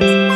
friends.